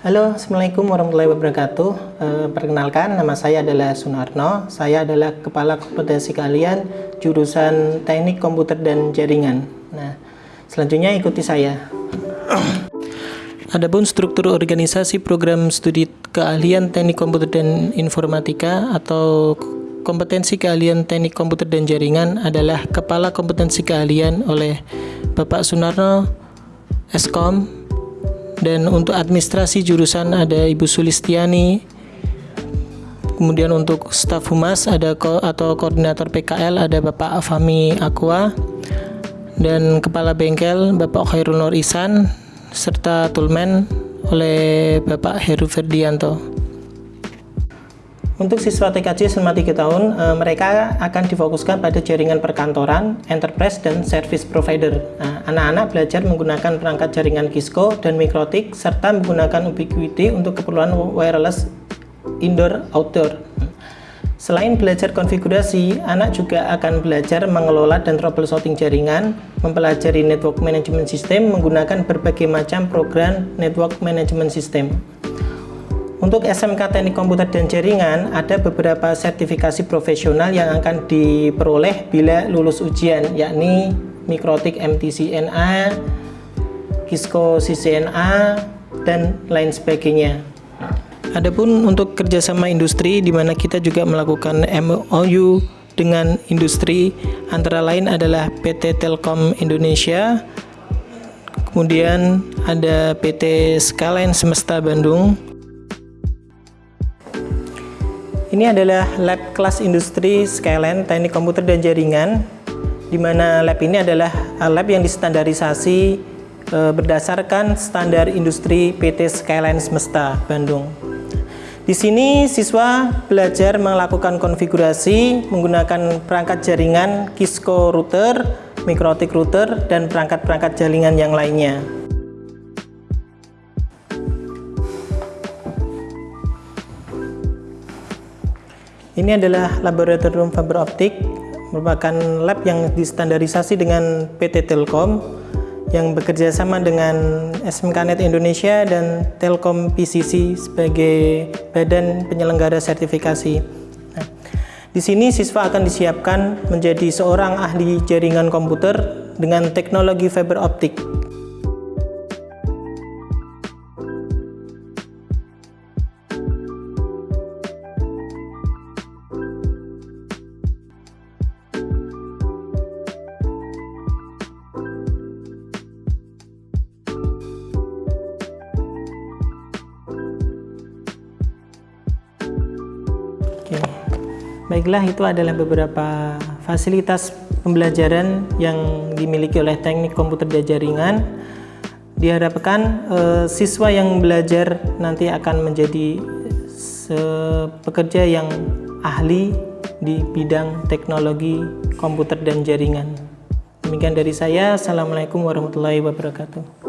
Halo, Assalamualaikum warahmatullahi wabarakatuh. E, perkenalkan, nama saya adalah Sunarno. Saya adalah Kepala Kompetensi Kalian jurusan Teknik Komputer dan Jaringan. Nah, selanjutnya ikuti saya. Adapun struktur organisasi program studi keahlian Teknik Komputer dan Informatika atau kompetensi keahlian Teknik Komputer dan Jaringan adalah Kepala Kompetensi Keahlian oleh Bapak Sunarno Eskom dan untuk administrasi jurusan ada Ibu Sulistiani kemudian untuk staf humas ada ko atau koordinator PKL ada Bapak Fami Aqua dan kepala bengkel Bapak Khairul Nur Isan serta tulmen oleh Bapak Heru Ferdianto. Untuk siswa TKJ selama 3 tahun, e, mereka akan difokuskan pada jaringan perkantoran, enterprise, dan service provider. Nah, anak-anak belajar menggunakan perangkat jaringan Cisco dan Mikrotik, serta menggunakan Ubiquiti untuk keperluan wireless indoor-outdoor. Selain belajar konfigurasi, anak juga akan belajar mengelola dan troubleshooting jaringan, mempelajari network management system menggunakan berbagai macam program network management system. Untuk SMK Teknik Komputer dan Jaringan, ada beberapa sertifikasi profesional yang akan diperoleh bila lulus ujian, yakni Mikrotik MTCNA, Kisco CCNA, dan lain sebagainya. Adapun untuk kerjasama industri, di mana kita juga melakukan MOU dengan industri, antara lain adalah PT Telkom Indonesia, kemudian ada PT Skyline Semesta Bandung, ini adalah lab kelas industri Skyline Teknik Komputer dan Jaringan di mana lab ini adalah lab yang distandarisasi e, berdasarkan standar industri PT Skyline Semesta Bandung. Di sini siswa belajar melakukan konfigurasi menggunakan perangkat jaringan Kisco router, Mikrotik router, dan perangkat-perangkat jaringan yang lainnya. Ini adalah laboratorium fiber optik, merupakan lab yang distandarisasi dengan PT Telkom yang bekerja sama dengan SMKNet Indonesia dan Telkom PCC sebagai badan penyelenggara sertifikasi. Nah, di sini siswa akan disiapkan menjadi seorang ahli jaringan komputer dengan teknologi fiber optik Baiklah, itu adalah beberapa fasilitas pembelajaran yang dimiliki oleh teknik komputer jaringan. Diharapkan eh, siswa yang belajar nanti akan menjadi pekerja yang ahli di bidang teknologi komputer dan jaringan. Demikian dari saya. Assalamualaikum warahmatullahi wabarakatuh.